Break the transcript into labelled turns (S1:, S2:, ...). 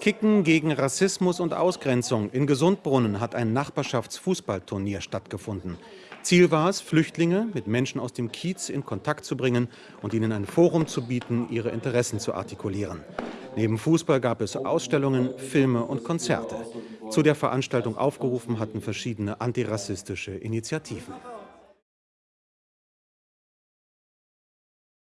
S1: Kicken gegen Rassismus und Ausgrenzung. In Gesundbrunnen hat ein Nachbarschaftsfußballturnier stattgefunden. Ziel war es, Flüchtlinge mit Menschen aus dem Kiez in Kontakt zu bringen und ihnen ein Forum zu bieten, ihre Interessen zu artikulieren. Neben Fußball gab es Ausstellungen, Filme und Konzerte. Zu der Veranstaltung aufgerufen hatten verschiedene antirassistische Initiativen.